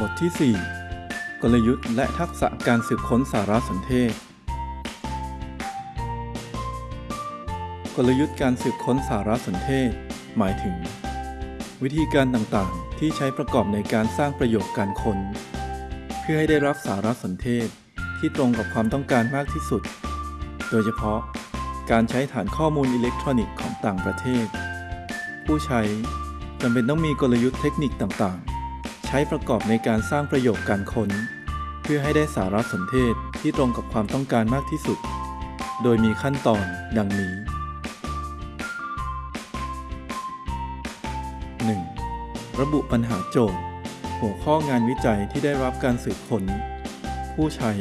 บทที่ 4 กลยุทธ์และทักษะการสืบค้นสารสนเทศ กลยุทธ์การสืบค้นสารสนเทศ หมายถึง วิธีการต่างๆ ที่ใช้ประกอบในการสร้างประโยชน์การค้น เพื่อให้ได้รับสารสนเทศที่ตรงกับความต้องการมากที่สุด โดยเฉพาะ การใช้ฐานข้อมูลอิเล็กทรอนิกส์ของต่างประเทศ ผู้ใช้จำเป็นต้องมีกลยุทธ์เทคนิคต่างๆ ใช้ประกอบในการสร้างประโยชน์การค้น เพื่อให้ได้สารสนเทศที่ตรงกับความต้องการมากที่สุด โดยมีขั้นตอนดังนี้ 1. ระบุปัญหาโจทย์ หัวข้องานวิจัยที่ได้รับการสืบค้น ผู้ใช้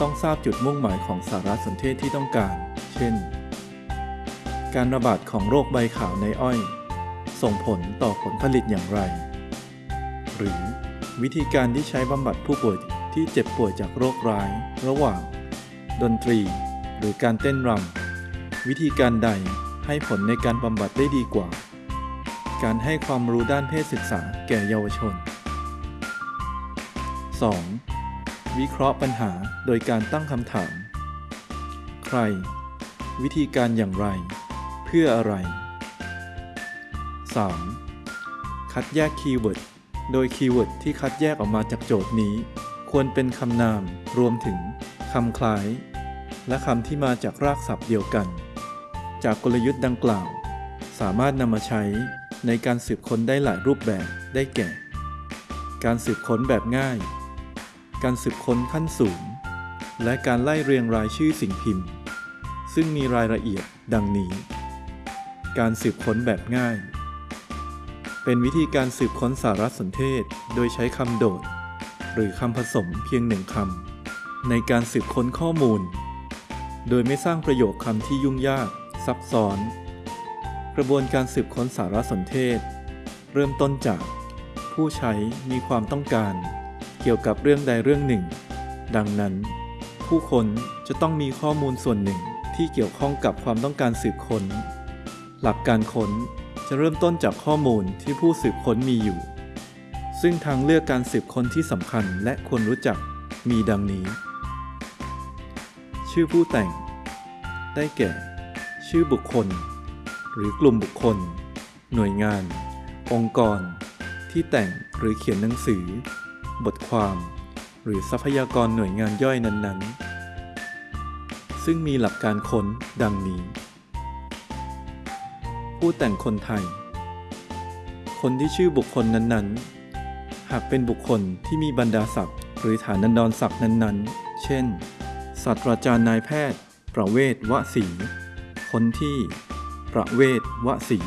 ต้องทราบจุดมุ่งหมายของสารสนเทศที่ต้องการ เช่น การระบาดของโรคใบขาวในอ้อย ส่งผลต่อผลผลิตอย่างไร หรือ วิธีการที่ใช้บำบัดผู้ป่วยที่เจ็บป่วยจากโรคร้าย ระหว่าง ดนตรี หรือการเต้นรำวิธีการใดให้ผลในการบำบัดได้ดีกว่า การให้ความรู้ด้านเพศศึกษาแก่เยาวชน 2. วิเคราะห์ปัญหาโดยการตั้งคำถาม ใคร วิธีการอย่างไร เพื่ออะไร 3. คัดแยก keyword โดย keyword ที่คัดแยกออกมาจากโจทย์นี้ ควรเป็นคำนาม รวมถึงคำคล้าย และคำที่มาจากรากศัพท์เดียวกัน จากกลยุทธ์ดังกล่าว สามารถนำมาใช้ในการสืบค้นได้หลายรูปแบบได้แก่ การสืบค้นแบบง่าย การสืบค้นขั้นสูง และการไล่เรียงรายชื่อสิ่งพิมพ์ ซึ่งมีรายละเอียดดังนี้ การสืบค้นแบบง่าย เป็นวิธีการสืบค้นสารสนเทศโดยใช้คำโดด หรือคำผสมเพียงหนึ่งคำในการสืบค้นข้อมูล โดยไม่สร้างประโยคคำที่ยุ่งยาก ซับซ้อน กระบวนการสืบค้นสารสนเทศ เริ่มต้นจาก ผู้ใช้มีความต้องการ เกี่ยวกับเรื่องใดเรื่องหนึ่ง ดังนั้น ผู้ค้นจะต้องมีข้อมูลส่วนหนึ่งที่เกี่ยวข้องกับความต้องการสืบค้น หลักการค้น จะเริ่มต้นจากข้อมูลที่ผู้สืบค้นมีอยู่ ซึ่งทางเลือกการสืบค้นที่สำคัญและควรรู้จักมีดังนี้ ชื่อผู้แต่ง ได้แก่ ชื่อบุคคล หรือกลุ่มบุคคล หน่วยงาน องค์กร ที่แต่งหรือเขียนหนังสือ บทความ หรือทรัพยากรหน่วยงานย่อยนั้นๆ ซึ่งมีหลักการค้นดังนี้ ผู้แต่งคนไทย คนที่ชื่อบุคคลนั้นๆ หากเป็นบุคคลที่มีบรรดาศักดิ์หรือฐานันดรศักดิ์นั้นๆ เช่น ศาสตราจารย์นายแพทย์ ประเวศวสี คนที่ ประเวศวสี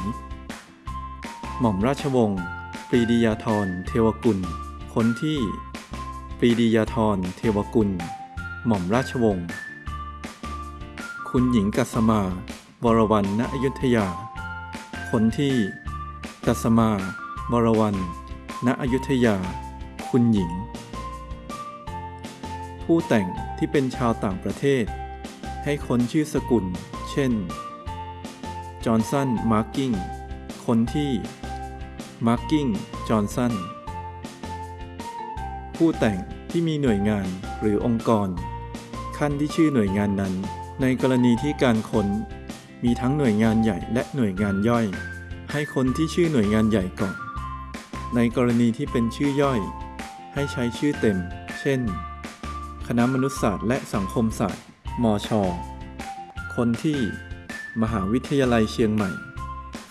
หม่อมราชวงศ์ปรีดียาธรเทวกุล คนที่ ปรีดียาธรเทวกุล หม่อมราชวงศ์คุณหญิงกัสมา วรวรรณณอยุธยา คนที่กัสมาวรวรรณณอยุธยา คุณหญิง ผู้แต่งที่เป็นชาวต่างประเทศ ให้คนชื่อสกุล เช่น จอห์นสัน มาร์กิงคนที่ มาร์กิงจอห์นสัน ผู้แต่งที่มีหน่วยงานหรือองค์กร ขั้นที่ชื่อหน่วยงานนั้น ในกรณีที่การค้น มีทั้งหน่วยงานใหญ่และหน่วยงานย่อย ให้คนที่ชื่อหน่วยงานใหญ่ก่อน ในกรณีที่เป็นชื่อย่อย ให้ใช้ชื่อเต็ม เช่น คณะมนุษยศาสตร์และสังคมศาสตร์ มช คนที่ มหาวิทยาลัยเชียงใหม่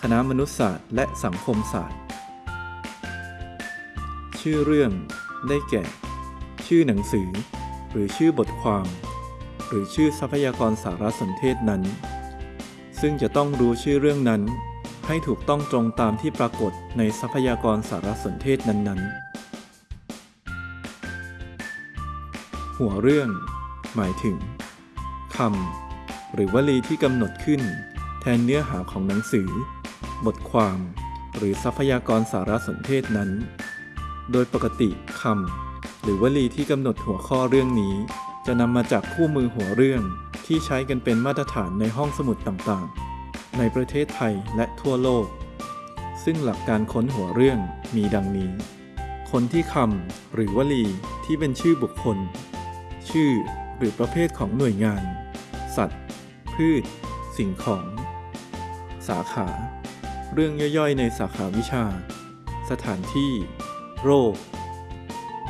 คณะมนุษยศาสตร์และสังคมศาสตร์ ชื่อเรื่อง ได้แก่ ชื่อหนังสือ หรือชื่อบทความ หรือชื่อทรัพยากรสารสนเทศนั้น ซึ่งจะต้องรู้ชื่อเรื่องนั้น ให้ถูกต้องตรงตามที่ปรากฏในทรัพยากรสารสนเทศนั้นๆ หัวเรื่อง หมายถึงคำหรือวลีที่กำหนดขึ้น แทนเนื้อหาของหนังสือ บทความ หรือทรัพยากรสารสนเทศนั้น โดยปกติคำหรือวลีที่กำหนดหัวข้อเรื่องนี้ จะนำมาจากคู่มือหัวเรื่อง ที่ใช้กันเป็นมาตรฐานในห้องสมุดต่างๆ ในประเทศไทยและทั่วโลก ซึ่งหลักการค้นหัวเรื่องมีดังนี้ คนที่คำหรือวลีที่เป็นชื่อบุคคล ชื่อหรือประเภทของหน่วยงาน สัตว์ พืช สิ่งของ สาขา เรื่องย่อยๆ ในสาขาวิชา สถานที่ โรค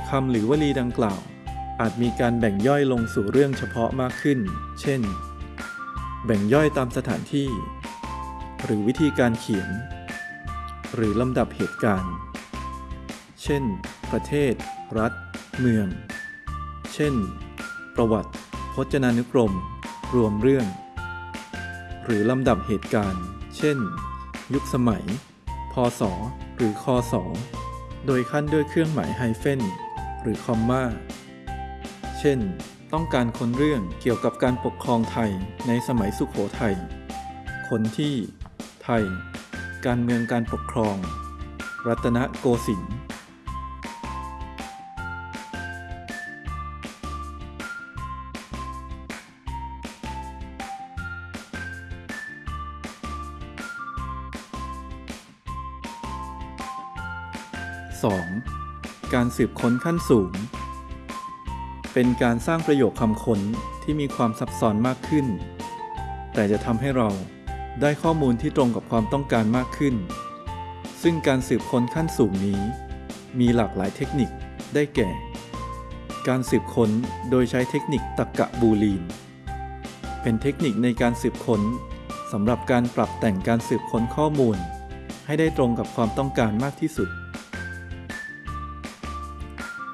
คำหรือวลีดังกล่าว อาจมีการแบ่งย่อยลงสู่เรื่องเฉพาะมากขึ้น เช่น แบ่งย่อยตามสถานที่ หรือวิธีการเขียน หรือลำดับเหตุการณ์ เช่น ประเทศ รัฐ เมือง เช่น ประวัติ พจนานุกรม รวมเรื่อง หรือลำดับเหตุการณ์ เช่น ยุคสมัย พศ หรือคศ โดยขั้นด้วยเครื่องหมายไฮเฟนหรือคอมมา เช่น ต้องการค้นเรื่องเกี่ยวกับการปกครองไทยในสมัยสุขโขทัยคนที่ไทย การเมืองการปกครอง รัตนโกสินทร์ 2. การสืบค้นขั้นสูง เป็นการสร้างประโยคคำค้นที่มีความซับซ้อนมากขึ้น แต่จะทำให้เราได้ข้อมูลที่ตรงกับความต้องการมากขึ้น ซึ่งการสืบค้นขั้นสูงนี้ มีหลากหลายเทคนิคได้แก่ การสืบค้นโดยใช้เทคนิคตรรกะบูลีน เป็นเทคนิคในการสืบค้นสำหรับการปรับแต่งการสืบค้นข้อมูล ให้ได้ตรงกับความต้องการมากที่สุด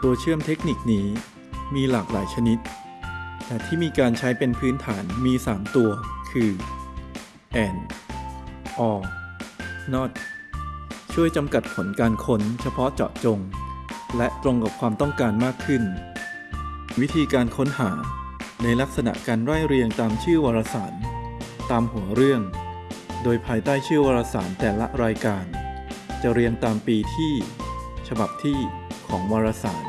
ตัวเชื่อมเทคนิคนี้ มีหลากหลายชนิด แต่ที่มีการใช้เป็นพื้นฐานมี 3 ตัว คือ and or not ช่วยจำกัดผลการค้นเฉพาะเจาะจง และตรงกับความต้องการมากขึ้น วิธีการค้นหาในลักษณะการไล่เรียงตามชื่อวารสาร ตามหัวเรื่อง โดยภายใต้ชื่อวารสารแต่ละรายการ จะเรียงตามปีที่ ฉบับที่ของวารสาร